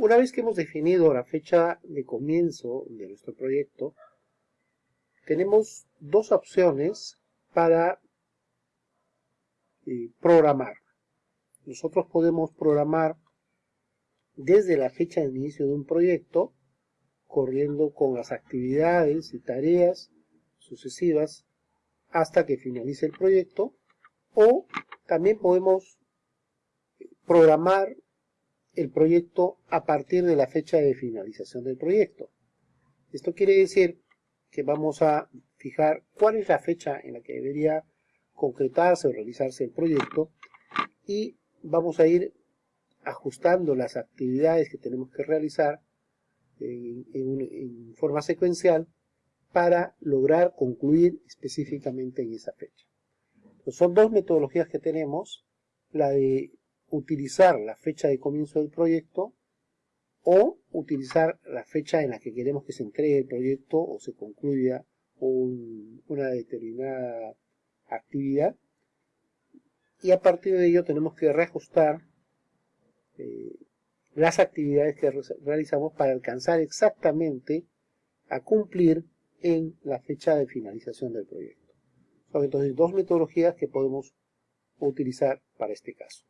Una vez que hemos definido la fecha de comienzo de nuestro proyecto, tenemos dos opciones para eh, programar. Nosotros podemos programar desde la fecha de inicio de un proyecto, corriendo con las actividades y tareas sucesivas hasta que finalice el proyecto, o también podemos programar el proyecto a partir de la fecha de finalización del proyecto. Esto quiere decir que vamos a fijar cuál es la fecha en la que debería concretarse o realizarse el proyecto y vamos a ir ajustando las actividades que tenemos que realizar en, forma secuencial para lograr concluir específicamente en esa fecha. son dos metodologías que tenemos, la de utilizar la fecha de comienzo del proyecto o utilizar la fecha en la que queremos que se entregue el proyecto o se concluya una determinada actividad y a partir de ello tenemos que reajustar eh, las actividades que realizamos para alcanzar exactamente a cumplir en la fecha de finalización del proyecto. Son entonces dos metodologías que podemos utilizar para este caso.